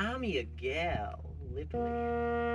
I'm your gal, literally.